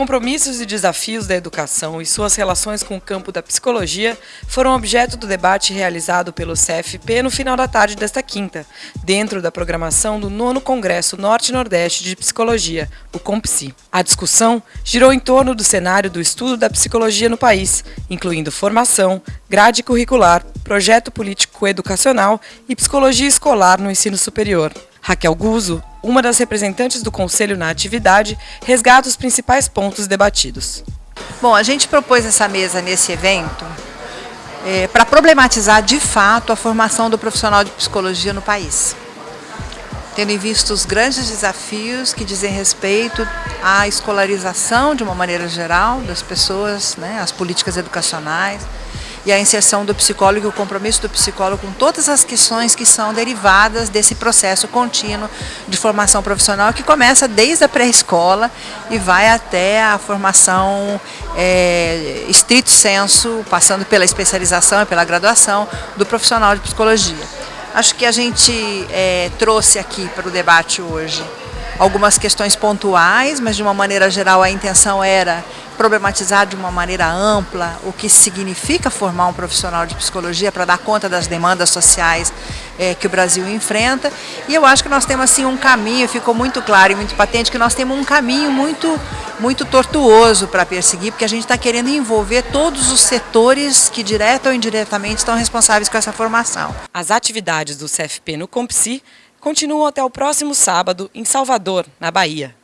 compromissos e desafios da educação e suas relações com o campo da psicologia foram objeto do debate realizado pelo CFP no final da tarde desta quinta, dentro da programação do nono Congresso Norte-Nordeste de Psicologia, o COMPSI. A discussão girou em torno do cenário do estudo da psicologia no país, incluindo formação, grade curricular, projeto político educacional e psicologia escolar no ensino superior. Raquel Guzzo, uma das representantes do Conselho na atividade, resgata os principais pontos debatidos. Bom, a gente propôs essa mesa nesse evento é, para problematizar de fato a formação do profissional de psicologia no país. Tendo em vista os grandes desafios que dizem respeito à escolarização de uma maneira geral das pessoas, né, as políticas educacionais, e a inserção do psicólogo e o compromisso do psicólogo com todas as questões que são derivadas desse processo contínuo de formação profissional que começa desde a pré-escola e vai até a formação é, estrito senso, passando pela especialização e pela graduação do profissional de psicologia. Acho que a gente é, trouxe aqui para o debate hoje algumas questões pontuais, mas de uma maneira geral a intenção era problematizar de uma maneira ampla o que significa formar um profissional de psicologia para dar conta das demandas sociais é, que o Brasil enfrenta. E eu acho que nós temos assim um caminho, ficou muito claro e muito patente que nós temos um caminho muito, muito tortuoso para perseguir, porque a gente está querendo envolver todos os setores que direta ou indiretamente estão responsáveis com essa formação. As atividades do CFP no Compsi continuam até o próximo sábado em Salvador, na Bahia.